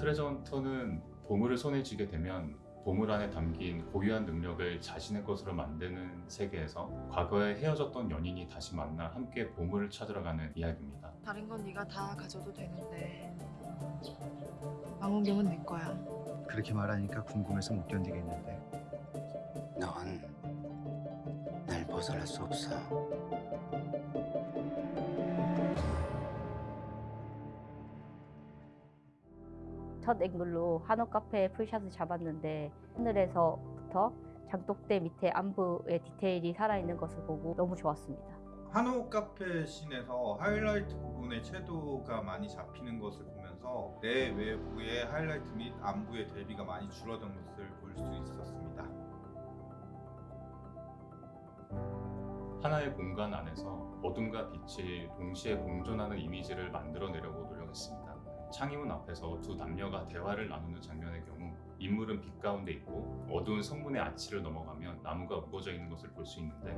트레저 헌터는 보물을 손에 쥐게 되면 보물 안에 담긴 고유한 능력을 자신의 것으로 만드는 세계에서 과거에 헤어졌던 연인이 다시 만나 함께 보물을 찾으러 가는 이야기입니다. 다른 건 네가 다 가져도 되는데 망원경은 내 거야. 그렇게 말하니까 궁금해서 못 견디겠는데 넌 날 벗어날 수 없어. 첫 앵글로 한옥 카페의 풀샷을 잡았는데 하늘에서부터 장독대 밑에 암부의 디테일이 살아있는 것을 보고 너무 좋았습니다. 한옥 카페 씬에서 하이라이트 부분의 채도가 많이 잡히는 것을 보면서 내 외부의 하이라이트 및 암부의 대비가 많이 줄어든 것을 볼 수 있었습니다. 하나의 공간 안에서 어둠과 빛이 동시에 공존하는 이미지를 만들어내려고 노력했습니다. 창의문 앞에서 두 남녀가 대화를 나누는 장면의 경우 인물은 빛 가운데 있고 어두운 성문의 아치를 넘어가면 나무가 우거져 있는 것을 볼 수 있는데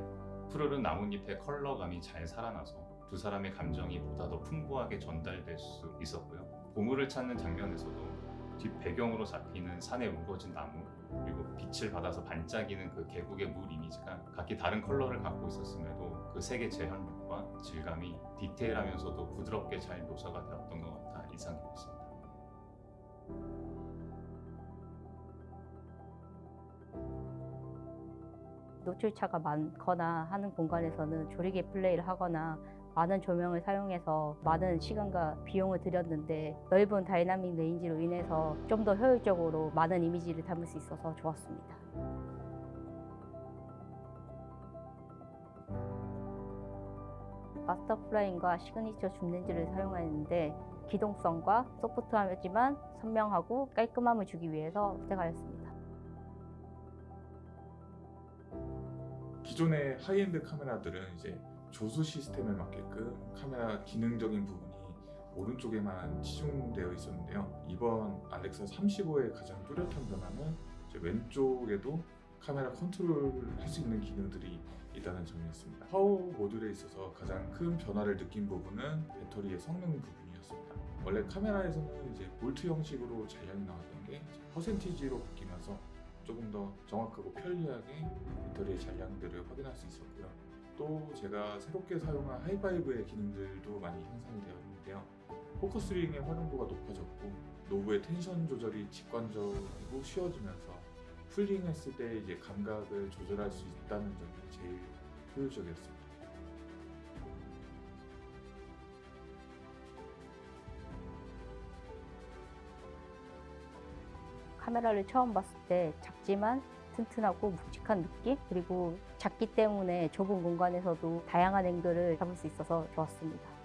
푸르른 나뭇잎의 컬러감이 잘 살아나서 두 사람의 감정이 보다 더 풍부하게 전달될 수 있었고요. 보물을 찾는 장면에서도 뒷 배경으로 잡히는 산에 우거진 나무 그리고 빛을 받아서 반짝이는 그 계곡의 물 이미지가 각기 다른 컬러를 갖고 있었음에도 그 색의 재현력과 질감이 디테일하면서도 부드럽게 잘 묘사가 되었던 것 같아 인상 깊었습니다. 노출차가 많거나 하는 공간에서는 조리개 플레이를 하거나 많은 조명을 사용해서 많은 시간과 비용을 들였는데 넓은 dynamic range로 인해서 좀 더 효율적으로 많은 이미지를 담을 수 있어서 좋았습니다. Master Prime과 Signature Zoom렌즈를 사용하였는데 기동성과 소프트하지만 선명하고 깔끔함을 주기 위해서 선택하였습니다. 기존의 하이엔드 카메라들은 이제 조수 시스템에 맞게끔 카메라 기능적인 부분이 오른쪽에만 치중되어 있었는데요. 이번 ALEXA 35의 가장 뚜렷한 변화는 왼쪽에도 카메라 컨트롤을 할수 있는 기능들이 있다는 점이었습니다. 파워 모듈에 있어서 가장 큰 변화를 느낀 부분은 배터리의 성능 부분이었습니다. 원래 카메라에서는 이제 볼트 형식으로 잔량이 나왔던 게 퍼센티지로 바뀌면서 조금 더 정확하고 편리하게 배터리의 잔량들을 확인할 수 있었고요. 또 제가 새롭게 사용한 하이파이브의 기능들도 많이 향상이 되었는데요. 포커스 링의 활용도가 높아졌고 노브의 텐션 조절이 직관적이고 쉬워지면서 pulling 했을 때 이제 감각을 조절할 수 있다는 점이 제일 효율적이었습니다. 카메라를 처음 봤을 때 작지만 튼튼하고 묵직한 느낌 그리고 작기 때문에 좁은 공간에서도 다양한 앵글을 잡을 수 있어서 좋았습니다.